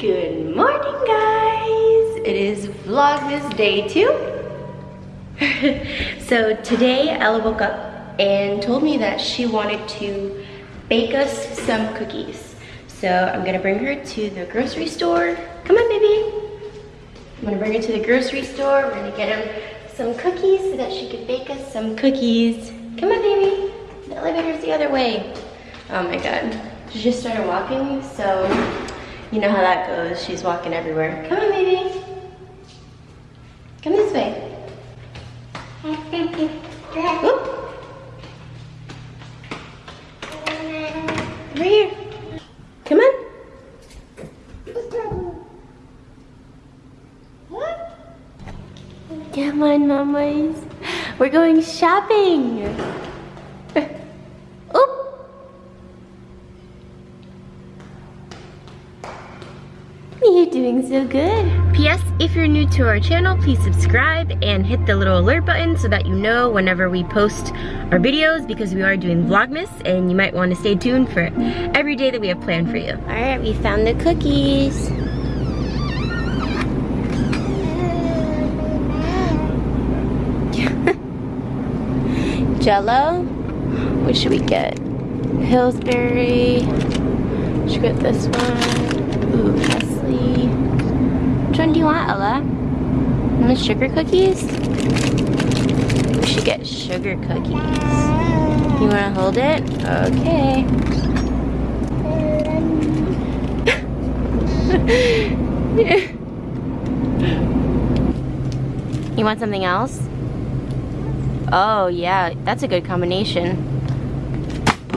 Good morning, guys. It is Vlogmas day two. so today Ella woke up and told me that she wanted to bake us some cookies. So I'm gonna bring her to the grocery store. Come on, baby. I'm gonna bring her to the grocery store. We're gonna get her some cookies so that she can bake us some cookies. Come on, baby. The elevator's the other way. Oh my God. She just started walking, so you know how that goes. She's walking everywhere. Come on, baby. Come this way. Whoop. Over here. Come on. Come on, mamas. We're going shopping. Oop. You're doing so good. P.S. If you're new to our channel, please subscribe and hit the little alert button so that you know whenever we post our videos because we are doing Vlogmas and you might want to stay tuned for every day that we have planned for you. All right, we found the cookies. Jello. What should we get? Pillsbury. Should we get this one. Ooh, Nestle. Which one do you want, Ella? The sugar cookies? We should get sugar cookies. You want to hold it? Okay. you want something else? Oh, yeah, that's a good combination.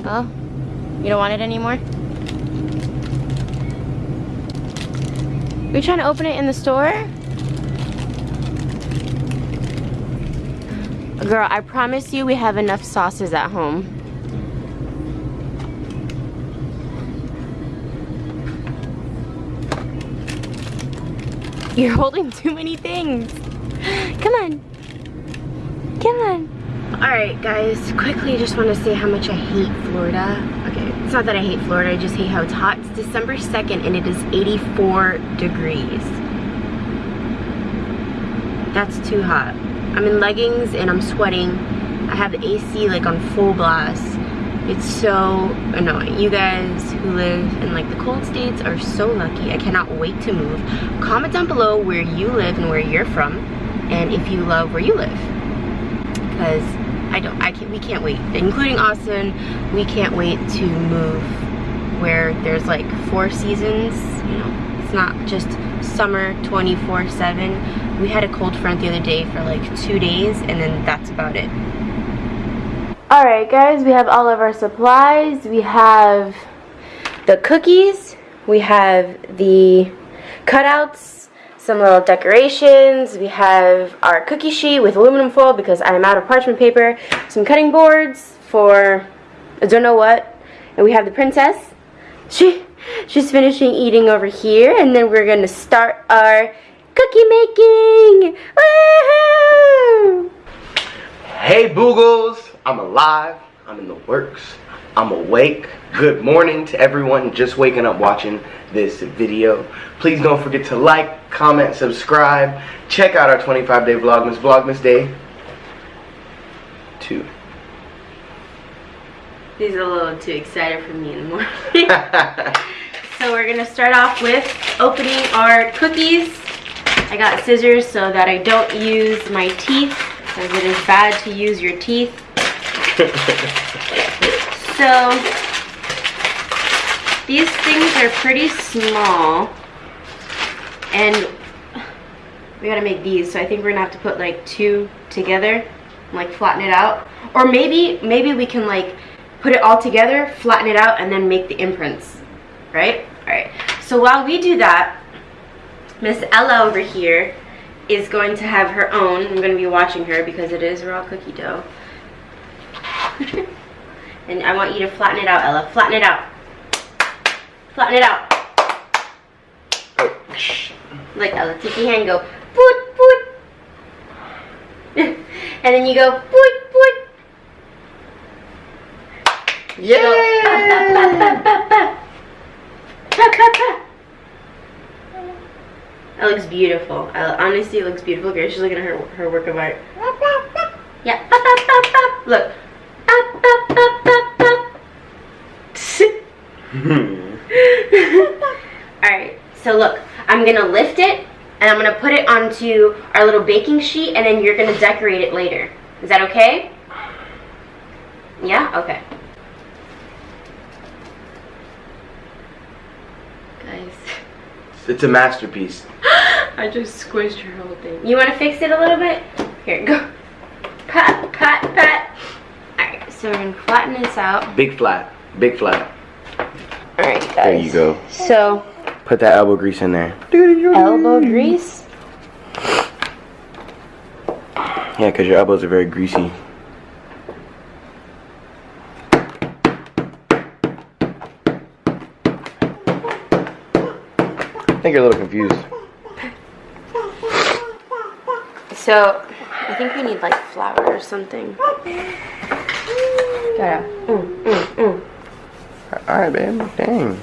Oh, you don't want it anymore? Are you trying to open it in the store? Girl, I promise you we have enough sauces at home. You're holding too many things. Come on. Alright guys, quickly just want to say how much I hate Florida. Okay, it's not that I hate Florida, I just hate how it's hot. It's December 2nd and it is 84 degrees. That's too hot. I'm in leggings and I'm sweating. I have the AC like on full blast. It's so annoying. You guys who live in like the cold states are so lucky. I cannot wait to move. Comment down below where you live and where you're from and if you love where you live because I don't I can't we can't wait. Including Austin we can't wait to move where there's like four seasons you know? It's not just summer 24 7 we had a cold front the other day for like two days and then that's about it. All right guys we have all of our supplies. We have the cookies. We have the cutouts some little decorations. We have our cookie sheet with aluminum foil because I am out of parchment paper. Some cutting boards for I don't know what. And we have the princess. She she's finishing eating over here and then we're gonna start our cookie making. Hey Boogles, I'm alive. I'm in the works. I'm awake. Good morning to everyone just waking up watching this video. Please don't forget to like, comment, subscribe. Check out our 25 day Vlogmas, Vlogmas Day 2. He's a little too excited for me in the morning. so we're gonna start off with opening our cookies. I got scissors so that I don't use my teeth because it is bad to use your teeth. So these things are pretty small and we gotta make these so I think we're gonna have to put like two together like flatten it out. Or maybe maybe we can like put it all together flatten it out and then make the imprints right? All right so while we do that Miss Ella over here is going to have her own. I'm going to be watching her because it is raw cookie dough And I want you to flatten it out, Ella. Flatten it out. Flatten it out. Oh. Like Ella, take your hand and go, boot, boot. and then you go, boot, boot. Pa. That looks beautiful. Uh, honestly, it looks beautiful. Girl, she's looking at her her work of art. Yeah. Look. Alright, so look, I'm gonna lift it and I'm gonna put it onto our little baking sheet and then you're gonna decorate it later. Is that okay? Yeah? Okay. Guys, it's a masterpiece. I just squished her whole thing. You wanna fix it a little bit? Here, go. Pat, pat, pat. Alright, so we're gonna flatten this out. Big flat. Big flat. Alright, guys. There you go. So, Put that elbow grease in there. elbow grease. Yeah, because your elbows are very greasy. I think you're a little confused. So, I think we need like flour or something. Gotta. Mm, mm, mm. Alright, babe. Dang.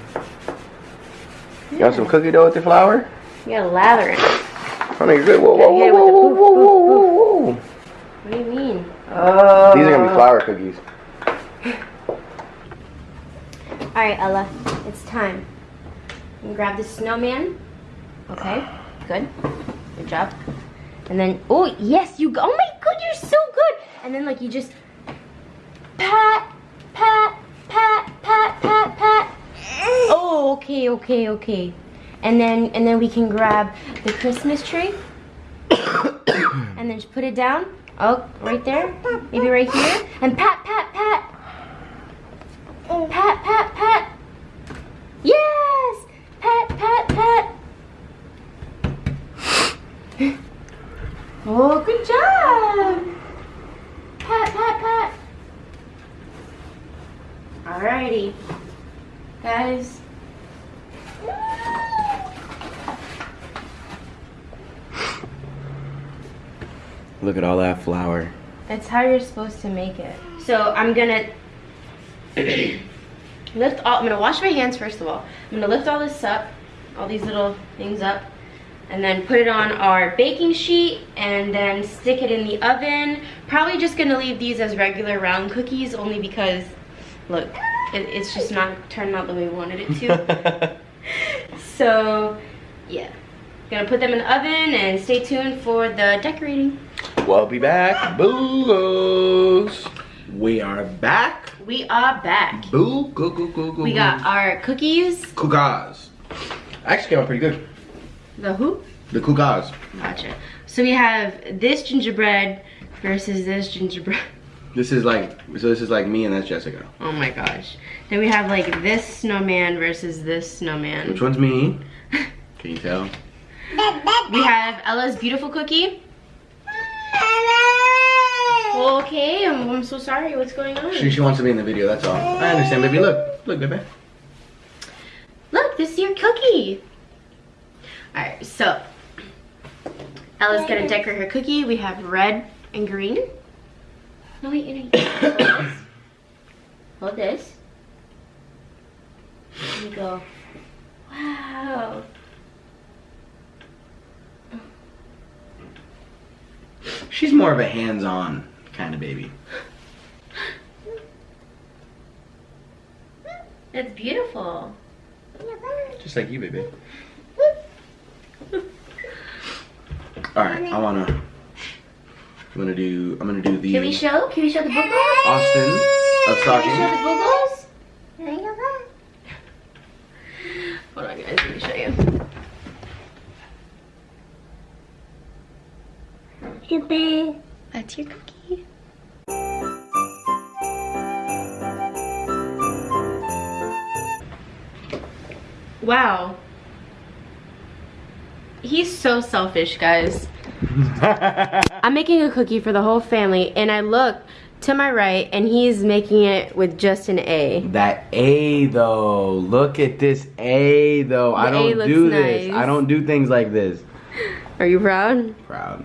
You want some cookie dough with the flour? You gotta lather it. Oh, you're good. Whoa, whoa, whoa, it whoa, whoa, whoa, whoa, whoa. What do you mean? Oh. These are gonna be flour cookies. Alright, Ella. It's time. You can grab the snowman. Okay. Good. Good job. And then, oh, yes, you go. Oh my god, you're so good. And then, like, you just pat, okay, okay, okay. And then, and then we can grab the Christmas tree. and then just put it down. Oh, right there. Maybe right here. And pat, pat, pat. Pat, pat, pat. Yes! Pat, pat, pat. Oh, good job. Pat, pat, pat. Alrighty. Guys. Look at all that flour. That's how you're supposed to make it. So I'm gonna lift all, I'm gonna wash my hands first of all. I'm gonna lift all this up, all these little things up, and then put it on our baking sheet and then stick it in the oven. Probably just gonna leave these as regular round cookies only because, look, it, it's just not turning out the way we wanted it to. so, yeah. Gonna put them in the oven and stay tuned for the decorating. We'll be back. Boogos. We are back. We are back. Boo. Go, go, go, go. We got our cookies. Kugas. Actually came out pretty good. The who? The Kugas. Gotcha. So we have this gingerbread versus this gingerbread. This is like, so this is like me and that's Jessica. Oh my gosh. Then we have like this snowman versus this snowman. Which one's me? Can you tell? We have Ella's beautiful cookie. Okay, I'm, I'm so sorry. What's going on? She, she wants to be in the video, that's all. I understand, baby. Look. Look, baby. Look, this is your cookie. Alright, so Ella's gonna decorate her cookie. We have red and green. No, wait, you know, hold this. Hold this. There you go. Wow. She's more of a hands-on kind of baby. That's beautiful. Just like you, baby. Alright, I wanna I'm gonna do I'm gonna do the Can we show? Can we show the boogles? Austin of Can we show the boogles? Hold on, guys. Let me show you. That's your cookie. Wow. He's so selfish, guys. I'm making a cookie for the whole family, and I look, to my right, and he's making it with just an A. That A though. Look at this A though. I The A don't do this. nice. I don't do things like this. Are you proud? Proud.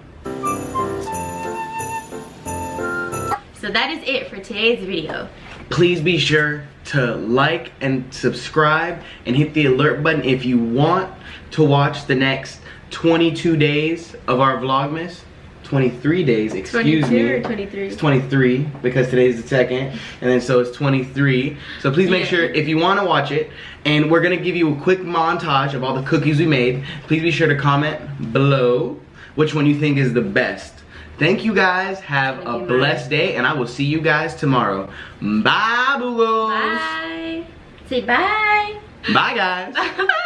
So that is it for today's video. Please be sure to like and subscribe and hit the alert button if you want to watch the next 22 days of our Vlogmas. 23 days, excuse 22 me. or 23? It's 23 because today's the second, and then so it's 23. So please make Yeah. sure if you want to watch it, and we're gonna give you a quick montage of all the cookies we made. Please be sure to comment below which one you think is the best. Thank you guys. Have a blessed day, and I will see you guys tomorrow. Bye, Boogles. Bye. Say bye. Bye, guys.